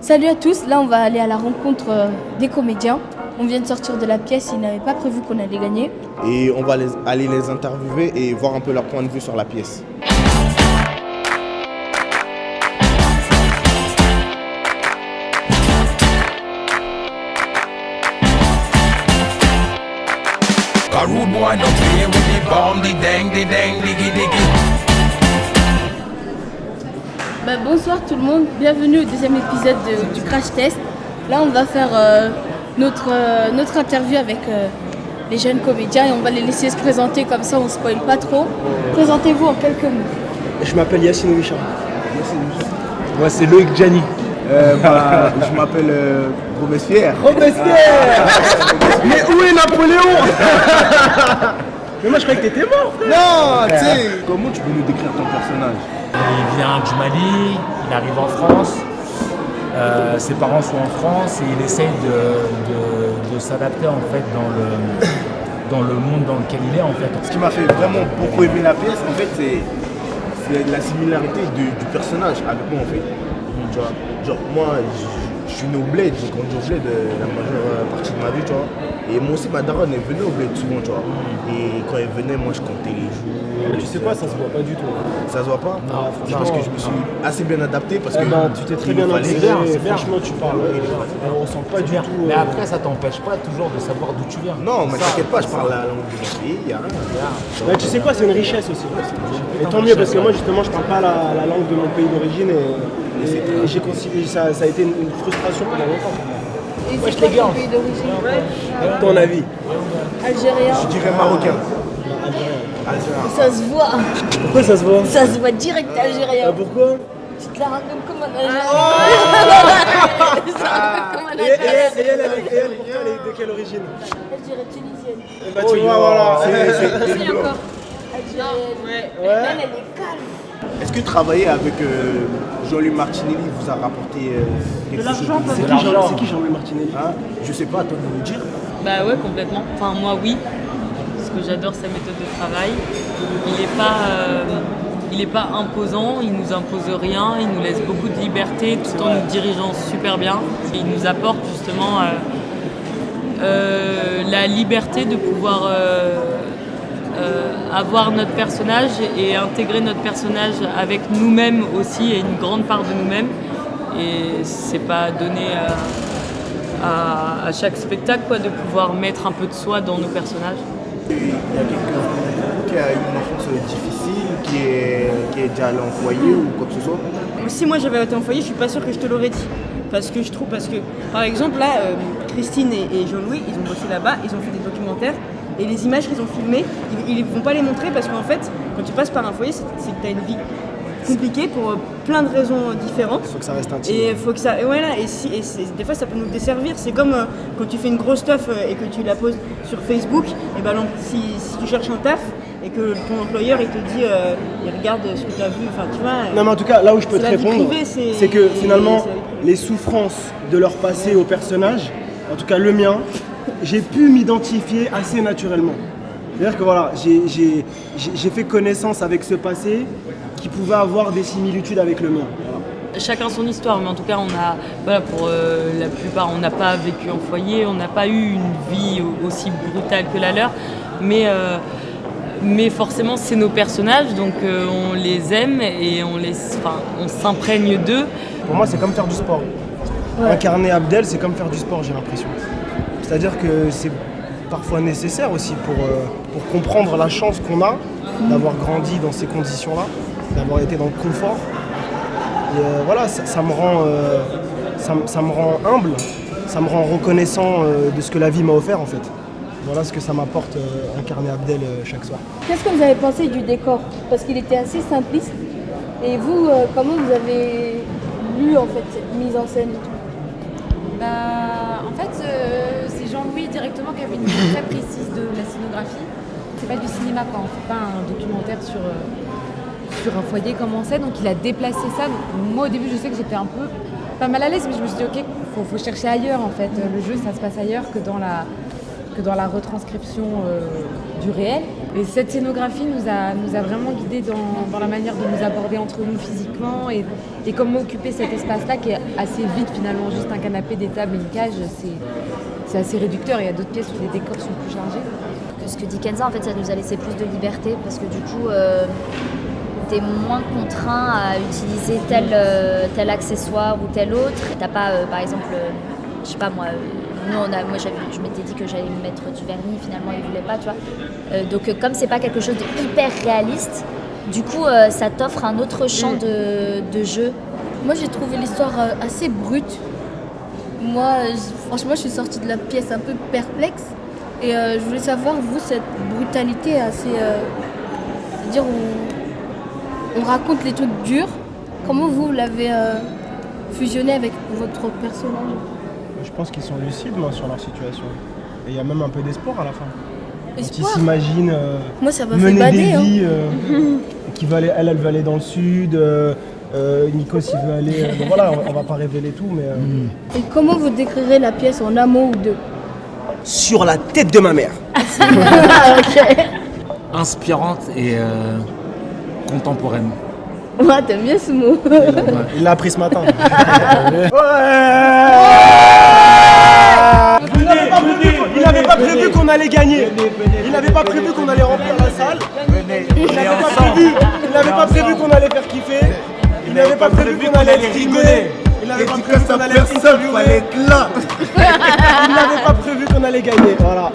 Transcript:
Salut à tous, là on va aller à la rencontre euh, des comédiens. On vient de sortir de la pièce, ils n'avaient pas prévu qu'on allait gagner. Et on va les- aller les interviewer et voir un peu leur point de vue sur la pièce. A rude boy don't play with the bomb, the dang, the dang, diggy diggy. Bah, bonsoir tout le monde, bienvenue au deuxième épisode de- du Crash Test. Là on va faire euh, notre, euh, notre interview avec euh, les jeunes comédiens et on va les laisser se présenter comme ça on ne spoil pas trop. Présentez-vous en quelques mots. Je m'appelle Yacine Wichard. Moi, c'est Loïc Gianni. Euh, bah, je m'appelle euh, Robespierre. Robespierre Mais où est Napoléon? Mais moi je croyais que t'étais mort frère Non, tu sais. Comment tu peux nous décrire ton personnage? Il vient du Mali, il arrive en France. Euh, ses parents sont en France et il essaye de, de- de s'adapter en fait dans le, dans le monde dans lequel il est en fait. Ce qui m'a fait vraiment beaucoup aimer la pièce, en fait, c'est la similarité du, du personnage avec moi, en fait. Tu vois, genre, moi, je, je suis né au bled, j'ai grandi au bled euh, la majeure partie de ma vie, tu vois. Et moi aussi, ma daronne, elle venait au bled souvent, tu vois. Et quand elle venait, moi, je comptais les jours. Tu sais quoi, ça se voit pas du tout. Ça se voit pas Non, C'est parce que je me suis assez bien adapté, parce que... Eh ben, tu t'es très bien bien. franchement tu parles. On ressent pas du tout. Mais euh, après, ça t'empêche pas toujours de savoir d'où tu viens. Non, mais t'inquiète pas, je parle la langue de mon pays, y a rien. tu sais quoi, c'est une richesse aussi. Et tant mieux parce que moi justement je parle pas la, la langue de mon pays d'origine et, et- et j'ai considéré ça, ça a été une, une frustration pendant longtemps. Et Wesh, c'est quoi les gars. ton pays d'origine? Ton avis Algérien. Je dirais marocain. Algérien. Ça se voit, Pourquoi ça se voit? Ça se voit direct algérien. Ah, Pourquoi? Tu te la racontes comme un algérien. Comme un et, et elle, et elle, et elle, elle est de quelle origine? Elle dirait tunisienne. Eh bah, tu vois, voilà. c'est- encore. Algérienne. Elle, elle est calme. Est-ce que travailler avec euh, Jean-Louis Martinelli vous a rapporté euh, quelque chose C'est De l'argent. c'est qui Jean-Louis Martinelli? Hein? Je sais pas, à toi de nous dire. Bah ouais, complètement. Enfin, moi, oui. Parce que j'adore sa méthode de travail. Il n'est pas, euh, il est pas imposant, il nous impose rien, il nous laisse beaucoup de liberté tout en nous dirigeant super bien. Il nous apporte justement euh, euh, la liberté de pouvoir avoir notre personnage et intégrer notre personnage avec nous-mêmes aussi et une grande part de nous-mêmes. Et c'est pas donné à, à- à chaque spectacle quoi, de pouvoir mettre un peu de soi dans nos personnages. Il y a quelqu'un qui a eu une enfance difficile, qui est, qui est déjà allé en foyer ou quoi que ce soit. Si moi j'avais été en foyer, je suis pas sûre que je te l'aurais dit. Parce que je trouve, parce que par exemple là, euh, Christine et, et Jean-Louis, ils ont bossé là-bas, ils ont fait des documentaires et les images qu'ils ont filmées, ils, ils vont pas les montrer parce qu'en fait, quand tu passes par un foyer, c'est que tu as une vie compliquée pour euh, plein de raisons différentes. Faut que ça reste intime. Et faut que ça, et voilà, et, si, et des fois ça peut nous desservir. C'est comme euh, quand tu fais une grosse stuff euh, et que tu la poses sur Facebook. Et ben donc, si, si tu cherches un taf et que ton employeur il te dit, euh, il regarde ce que tu as vu, enfin tu vois. Non mais en tout cas, là où je peux te répondre, c'est- que finalement, les souffrances de leur passé au personnage, en tout cas le mien, j'ai pu m'identifier assez naturellement. C'est-à-dire que voilà, j'ai- fait connaissance avec ce passé qui pouvait avoir des similitudes avec le mien. Voilà. Chacun son histoire, mais en tout cas, on a, voilà, pour euh, la plupart, on n'a pas vécu en foyer, on n'a pas eu une vie au- aussi brutale que la leur, mais, euh, mais forcément, c'est nos personnages, donc euh, on les aime et on, les, on s'imprègne d'eux. Pour moi, c'est comme faire du sport. Incarner Abdel, c'est comme faire du sport, j'ai l'impression. C'est-à-dire que c'est parfois nécessaire aussi pour, euh, pour comprendre la chance qu'on a d'avoir grandi dans ces conditions-là, d'avoir été dans le confort. Et euh, voilà, ça, ça me rend, euh, ça, me- ça me rend humble, ça me rend reconnaissant euh, de ce que la vie m'a offert en fait. Voilà ce que ça m'apporte euh, incarner Abdel euh, chaque soir. Qu'est-ce que vous avez pensé du décor? Parce qu'il était assez simpliste. Et vous, euh, comment vous avez lu en fait cette mise en scène et tout? Bah, en fait, euh, Jean-Louis directement qui avait une idée très précise de la scénographie. C'est pas du cinéma, quoi. On fait pas un documentaire sur, euh, sur un foyer comme on sait. Donc, il a déplacé ça. Moi, au début, je sais que j'étais un peu pas mal à l'aise, mais je me suis dit, ok, faut, faut chercher ailleurs, en fait. Le jeu, ça se passe ailleurs que dans la, que dans la retranscription euh, du réel. Et cette scénographie nous a, nous a vraiment guidés dans, dans la manière de nous aborder entre nous physiquement et, et comment occuper cet espace-là qui est assez vide finalement, juste un canapé, des tables une cage, c'est, c'est assez réducteur. Il y a d'autres pièces où les décors sont plus chargés. Ce que dit Kenza, en fait, ça nous a laissé plus de liberté parce que du coup, euh, t'es moins contraint à utiliser tel, euh, tel accessoire ou tel autre. T'as pas, euh, par exemple, euh, je sais pas moi, euh, nous on a, moi j'avais- je m'étais dit que j'allais me mettre du vernis, finalement il voulait pas, tu vois. Euh, donc euh, comme c'est pas quelque chose de hyper réaliste, du coup euh, ça t'offre un autre champ de, de jeu. Moi, j'ai trouvé l'histoire assez brute. Moi, euh, franchement, je suis sortie de la pièce un peu perplexe. Et euh, je voulais savoir, vous, cette brutalité assez. euh, C'est-à-dire, on, on raconte les trucs durs. Comment vous l'avez euh, fusionné avec votre personnage? Je pense qu'ils sont lucides moi, sur leur situation. Et il y a même un peu d'espoir à la fin. Quand ils Espoir? s'imaginent euh, Moi, ça m'a fait mener bader. des hein. vies. euh, qui veut aller, elle, elle veut aller dans le sud. Euh, euh, Nikos, il veut aller. euh, bon, voilà, on, on va pas révéler tout, mais. euh, Et comment vous décrirez la pièce en un mot ou deux Sur la tête de ma mère. Inspirante et euh, contemporaine. Ouais, t'aimes bien ce mot. Il l'a appris ce matin. Il n'avait pas prévu qu'on allait gagner. Il n'avait pas prévu qu'on allait remplir la salle. Il n'avait pas prévu. Il n'avait pas prévu qu'on allait faire kiffer. Il n'avait pas prévu qu'on allait rigoler. Il n'avait pas prévu qu'on allait interviewer. Il n'avait pas prévu qu'on allait gagner. Voilà.